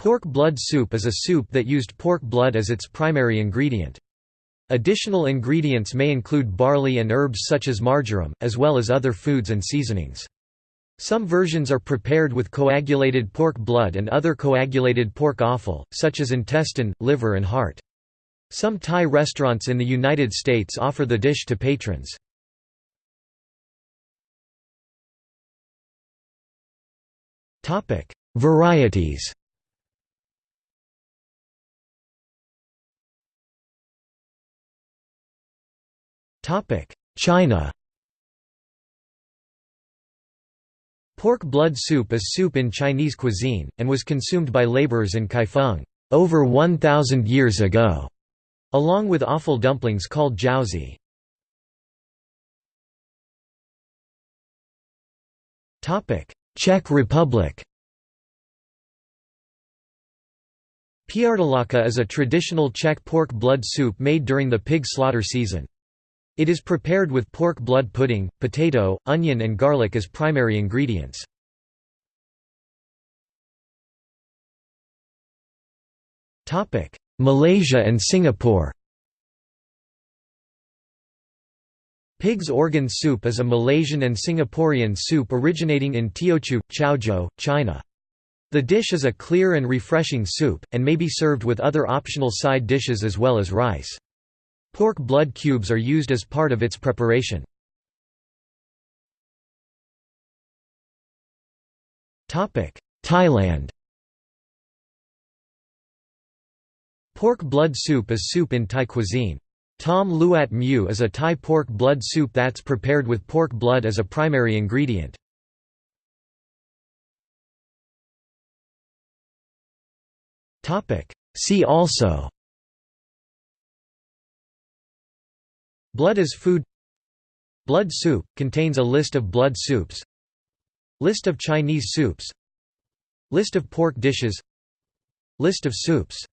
Pork blood soup is a soup that used pork blood as its primary ingredient. Additional ingredients may include barley and herbs such as marjoram, as well as other foods and seasonings. Some versions are prepared with coagulated pork blood and other coagulated pork offal, such as intestine, liver and heart. Some Thai restaurants in the United States offer the dish to patrons. Varieties China Pork blood soup is soup in Chinese cuisine, and was consumed by laborers in Kaifeng over 1,000 years ago, along with offal dumplings called jiaozi. Czech Republic Prdelačka is a traditional Czech pork blood soup made during the pig slaughter season. It is prepared with pork blood pudding, potato, onion and garlic as primary ingredients. Malaysia and Singapore Pig's organ soup is a Malaysian and Singaporean soup originating in Teochew, Chaozhou, China. The dish is a clear and refreshing soup, and may be served with other optional side dishes as well as rice. Pork blood cubes are used as part of its preparation. Thailand Pork blood soup is soup in Thai cuisine. Tom Luat Mu is a Thai pork blood soup that's prepared with pork blood as a primary ingredient. See also Blood as food. Blood soup, contains a list of blood soups. List of Chinese soups. List of pork dishes. List of soups